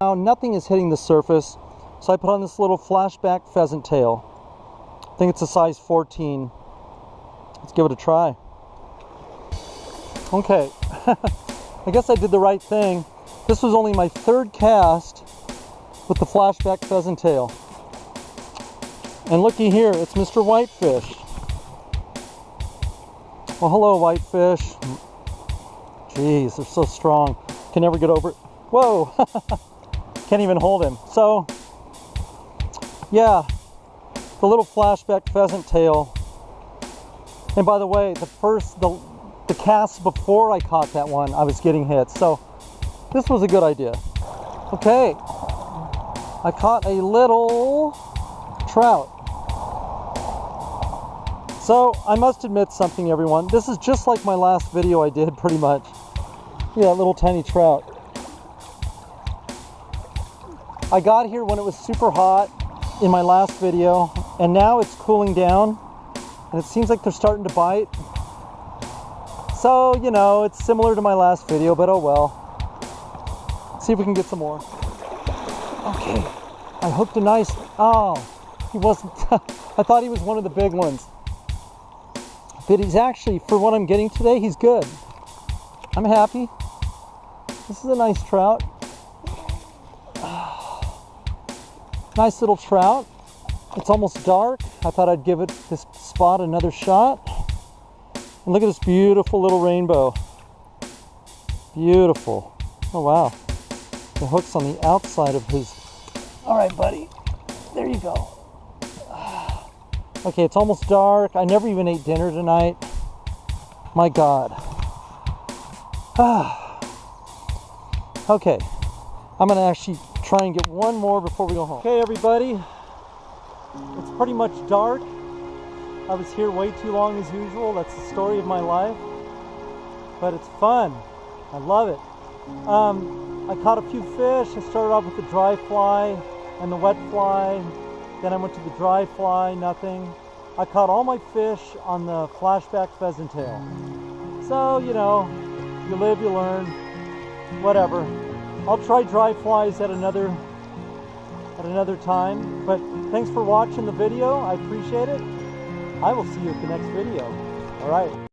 Now nothing is hitting the surface, so I put on this little flashback pheasant tail. I think it's a size 14. Let's give it a try. Okay, I guess I did the right thing. This was only my third cast with the flashback pheasant tail. And looky here, it's Mr. Whitefish. Well, hello, Whitefish. Jeez, they're so strong. Can never get over it. Whoa! Can't even hold him. So, yeah, the little flashback pheasant tail. And by the way, the first, the, the cast before I caught that one, I was getting hit. So, this was a good idea. Okay, I caught a little trout. So I must admit something everyone. This is just like my last video I did pretty much. Yeah, little tiny trout. I got here when it was super hot in my last video and now it's cooling down and it seems like they're starting to bite. So, you know, it's similar to my last video, but oh well. See if we can get some more. Okay, I hooked a nice, oh, he wasn't, I thought he was one of the big ones. But he's actually, for what I'm getting today, he's good. I'm happy. This is a nice trout. Nice little trout. It's almost dark. I thought I'd give it this spot another shot. And look at this beautiful little rainbow. Beautiful. Oh wow. The hook's on the outside of his. All right, buddy. There you go. Okay, it's almost dark. I never even ate dinner tonight. My God. okay, I'm gonna actually try and get one more before we go home. Okay, everybody, it's pretty much dark. I was here way too long as usual. That's the story of my life. But it's fun. I love it. Um, I caught a few fish. I started off with the dry fly and the wet fly. Then I went to the dry fly, nothing. I caught all my fish on the flashback pheasant tail. So, you know, you live, you learn, whatever. I'll try dry flies at another at another time. But thanks for watching the video. I appreciate it. I will see you at the next video. All right.